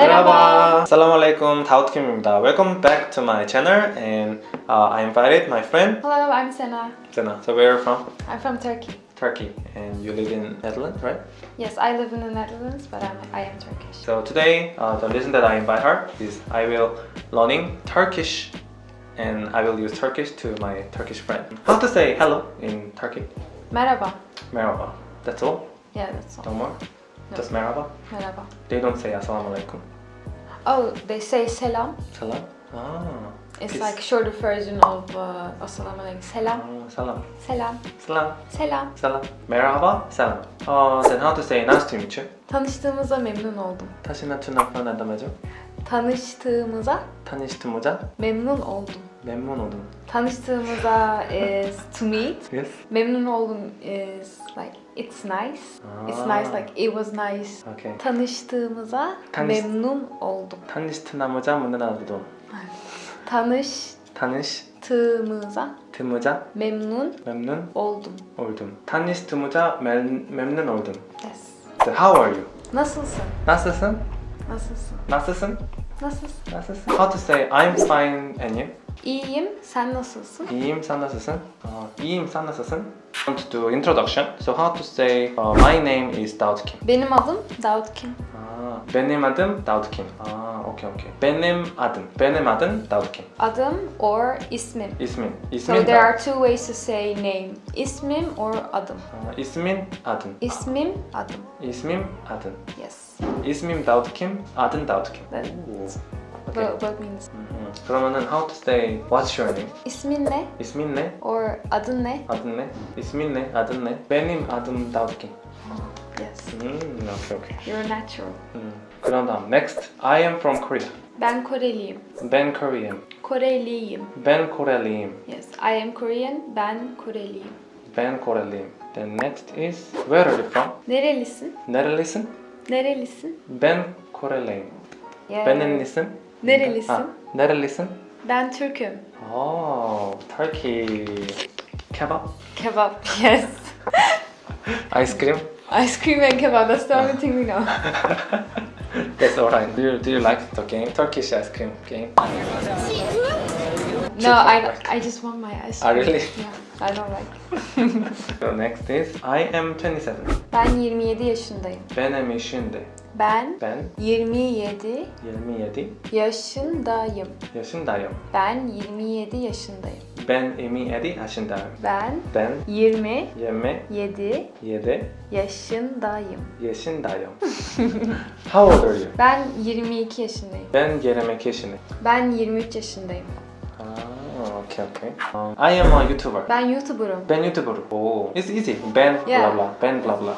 Merhaba. Assalamualaikum. Daud Kim입니다. Welcome back to my channel and uh, I invited my friend Hello, I'm Sena. Sena. So where are you from? I'm from Turkey. Turkey. And you live in Netherlands, right? Yes, I live in the Netherlands, but I'm, I am Turkish. So today uh, the reason that I invite her is I will learning Turkish and I will use Turkish to my Turkish friend. How to say hello in Turkey? Merhaba. Merhaba. That's all? Yeah, that's all. No more? No. Just merhaba? Merhaba. They don't say assalamu alaikum. Oh, they say selam. Salam? Ah. It's peace. like shorter version of uh, assalamu alaikum. Selam. Ah, salam. Selam. Salam. Selam. Salam. Merhaba. Salam. Uh, then how to say nice to meet you? Tanıştığımıza memnun oldum. 다시나 투나프나 나다마죠? Tanıştığımıza 타니스트모자? memnun oldum. 멤몬 오든. Tanıştığımıza is to meet. Yes. Memnun oldum is like it's nice. It's Ah. nice like it was nice. Okay. Tanıştığımıza Tanış- memnun oldum. 타니스트나모자 문나나도돈. 타니시 Tanıştığımıza 드모자 memnun 멤눈 oldum. 올둠. 타니스트모자 멤- 멤눈 올둠. Yes. So how are you? Nasılsın? 나스슨? Nasılsın? 나스슨? Nasılsın? 나스슨? How to say I'm fine and you? İyiyim. Sen nasılsın? 이임 사나스슨? 어, 이임 사나스슨? I want to do introduction. So how to say uh, my name is Davut Kim. Benim adım Davut Kim. Ah, benim adım Davut Kim. Ah, okay, okay. Benim adım. Benim adım Davut Kim. Adım or ismim. İsmim. İsmim. so there are two ways to say name. İsmim or adım. Aa, ismin adım. İsmim adım. İsmim adım. Yes. İsmim Davut Kim, Adım Davut Kim. That's Okay. What, what means? Mm -hmm. From how to say what's your name? İsmin ne? İsmin ne? Or adın ne? Adın ne? İsmin ne? Adın ne? Benim adım Davkin. Yes. Hmm, okay, okay. You're natural. Hmm. Kur'an'dan. Next. I am from Korea. Ben Koreliyim. Ben Korean. Koreliyim. Ben Koreliyim. Yes. I am Korean. Ben Koreliyim. Ben Koreliyim. The next is where are you from? Nerelisin? Nerelisin? Nerelisin? Ben Koreliyim. Yeah. Benim Nerelisin? Ha, nerelisin? Ben Türk'üm. Oh, Turkey. Kebab? Kebap. Yes. Ice cream? Ice cream and kebab. That's the only thing we know. That's alright. Do you, do you like the game? Turkish ice cream game? No, I, I just want my ice Ah, cream. really? Yeah, I don't like. So next is I am 27. Ben 27 yaşındayım. Benim yaşında. Ben Ben 27 27 yaşındayım. yaşındayım. Ben 27 yaşındayım. Ben 27 yaşındayım. Ben Ben 27 27 yaşındayım. yaşındayım. How old are you? Ben 22 yaşındayım. Ben 22 yaşındayım. Ben 23 yaşındayım. Ah, okay, okay. Um, I am a YouTuber. Ben YouTuber'ım. Ben YouTuber. Oh, it's easy. Ben Yeah. blah blah. Ben blah blah.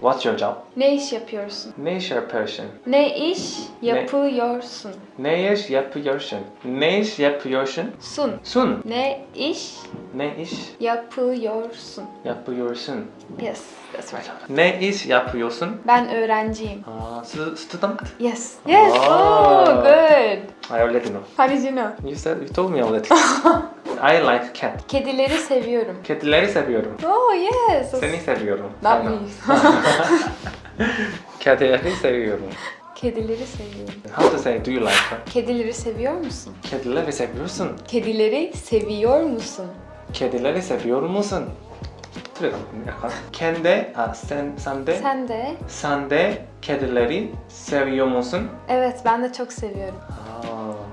What's your job? Ne iş yapıyorsun? Ne iş yapıyorsun? Ne iş yapıyorsun? Ne iş yapıyorsun? Ne iş yapıyorsun? Sun. Sun. Ne iş Ne iş yapıyorsun? yapıyorsun? Yes, that's right. Ne iş yapıyorsun? Ben öğrenciyim. Ah, stu- student. Yes. Yes. Oh, good. I already know. How did you know? You said you told me already. I like cat. Kedileri seviyorum. Kedileri seviyorum. Oh yes. Seni seviyorum. Not me. Kedileri seviyorum. Kedileri seviyorum. How to say do you like her? Kedileri seviyor musun? Kedileri seviyorsun. Kedileri seviyor musun? Kedileri seviyor musun? Kendi, ha, sen, sen de, sen de, sen de kedileri seviyor musun? Evet, ben de çok seviyorum.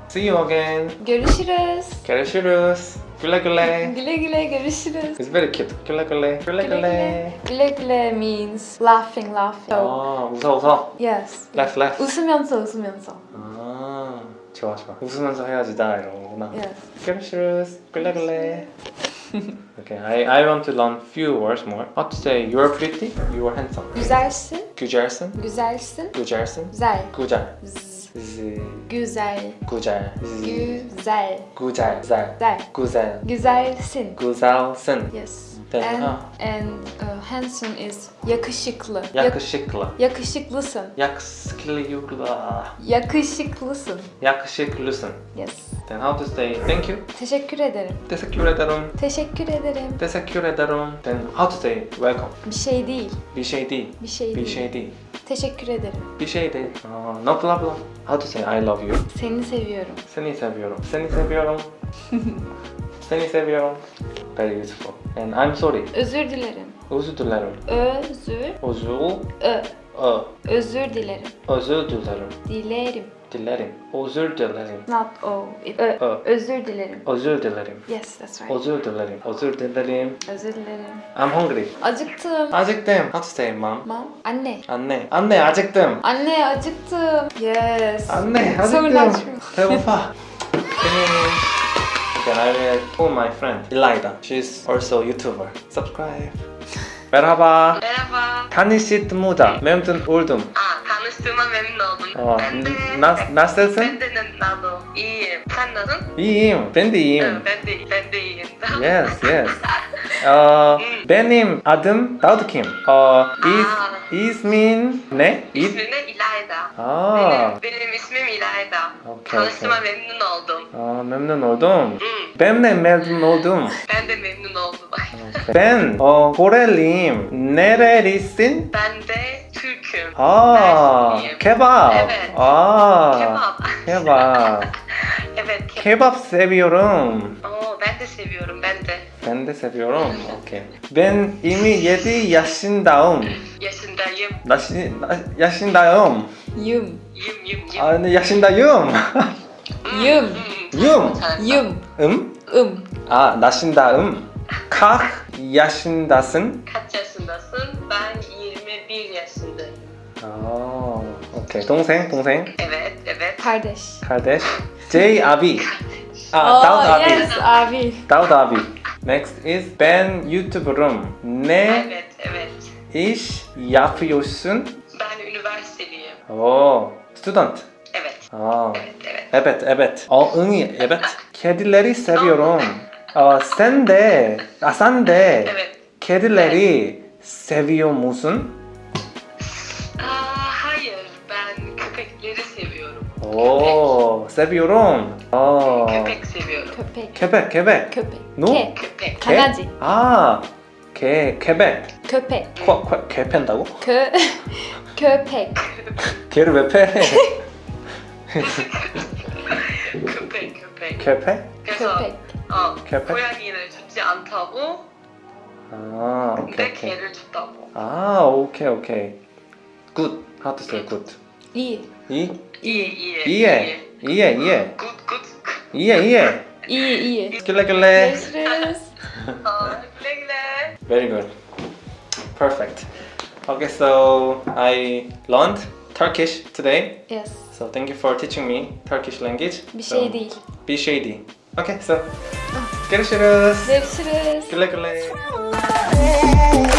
아, see you again. Görüşürüz. görüşürüz. güle güle. Güle güle görüşürüz. It's very cute. güle güle. güle Güle güle. güle. Güle güle means laughing, laughing. So, 아 웃어 웃어. yes. laugh laugh. 웃으면서 웃으면서. 아 좋아 좋아. 웃으면서 헤어지자 이런 거구나. Yes. görüşürüz. güle güle. okay, I, I want to learn few words more. How to say you're pretty, you're handsome. Güzelsin, güzelsin, güzelsin, güzelsin. güzel. güzel. Güzel, güzel. Güzel, güzel. güzel. güzel. güzel. Güzelsin. Yes. Then, And, ha, and uh, handsome is yakışıklı. Yak- yakışıklı. yakışıklısın. Yakışıklı. Yakışıklısın. Yakışıklısın. Yes. Then how to say thank you? Teşekkür ederim. Teşekkür ederim. Teşekkür ederim. Teşekkür ederim. Then how to say welcome? Bir şey değil. Bir şey değil. Bir şey Bir değil. şey değil. Teşekkür ederim. Bir şey değil. Aa, no problem. How to say I love you? Seni seviyorum. Seni seviyorum. Seni seviyorum. Seni seviyorum. Very beautiful. And I'm sorry. Özür dilerim. Özür dilerim. Özür. Özür. Ö. Ö. Özür dilerim. Özür dilerim. Dilerim. Dilerim. Özür dilerim. Not o. Ö. ö. Özür dilerim. Özür dilerim. Yes, that's right. Özür dilerim. Özür dilerim. Özür dilerim. I'm hungry. Acıktım. Acıktım. How to say mom? Mom. Anne. Anne. Anne acıktım. Anne acıktım. Yes. Anne acıktım. Sorun açmıyor. Benim. can I will call my friend Elida. She's also YouTuber. Subscribe. 메라바. 메라바. 다니시 드모자. 맴든 올둠. 아, 다니시 드마 맴너둠. 어, 나, 나셋은? 밴드는 나도. 이임. 판너는? 이임. 밴드 이임. 응, 밴드, 밴드 이임다. Yes, yes. 어, 음. 베님 아듬 다우드킴. 어, 이, 이스민, 네? 이스민은 İlayda. Aa. Benim, benim ismim İlayda. Okay, Tanıştığıma okay. memnun oldum. Aa, memnun oldum. Hmm. Ben de memnun oldum. ben de memnun oldum. Ben 어. Nerelisin? ben de Türk'üm. 아, kebap. Evet. 아, Kebap. kebap. evet, kebap. Kebap seviyorum. Oo, ben de seviyorum, ben de. Ben de seviyorum. Okey. Ben 27 yaşındayım. Yaşındayım. 나시, 나, yaşındayım. Yum. Yum yum yum. 아, 네, yaşındayım. Yum. Yum. Yum. 음? Um. 아, 나신다음. Kaç yaşındasın? Kaç yaşındasın? Ben 21 yaşındayım. 아, 오케이. 동생, 동생. Evet, evet. Kardeş. kardeş. J abi. 아, Oh, 다우드 abi. yes abi. 다우드 abi. Next is ben YouTuber'ım. Ne Evet, evet. iş yapıyorsun? Ben üniversiteliyim. 오, student. Evet, 아, evet, evet. evet, evet. 어, 응이, evet. Kedileri seviyorum. 어, de, 아, sen de Evet. kedileri seviyor musun? Aa, hayır, ben köpekleri seviyorum. 오, seviyorum. 어, Köpek seviyorum. Köpek. 케벡, 케벡. Köpek. No? Ke. Köpek. 개? 강아지. 아, 개, 케벡. Köpek. 코, 코, 개 팬다고? Kö. Köpek. 개를 왜 패? köpek, köpek. 개패? 그래서 Köpek. 어, köpek? 고양이를 주지 않다고, 아, 오케이, 근데 오케이. 개를 줬다고. 아, 오케이, 오케이. Good. How to say good? İyi. 이? 이해, 이해. 이해. 이해, 이해. 굿, 굿. 이해, 이해. İyi iyi. 길래, 길래. Görüşürüz. 어, 그래, 그래. Very good. Perfect. Okay, so I learned Turkish today. Yes. So thank you for teaching me Turkish language. Bir So, şey değil. Bir şey değil. Okay, so görüşürüz. Görüşürüz. Güle güle.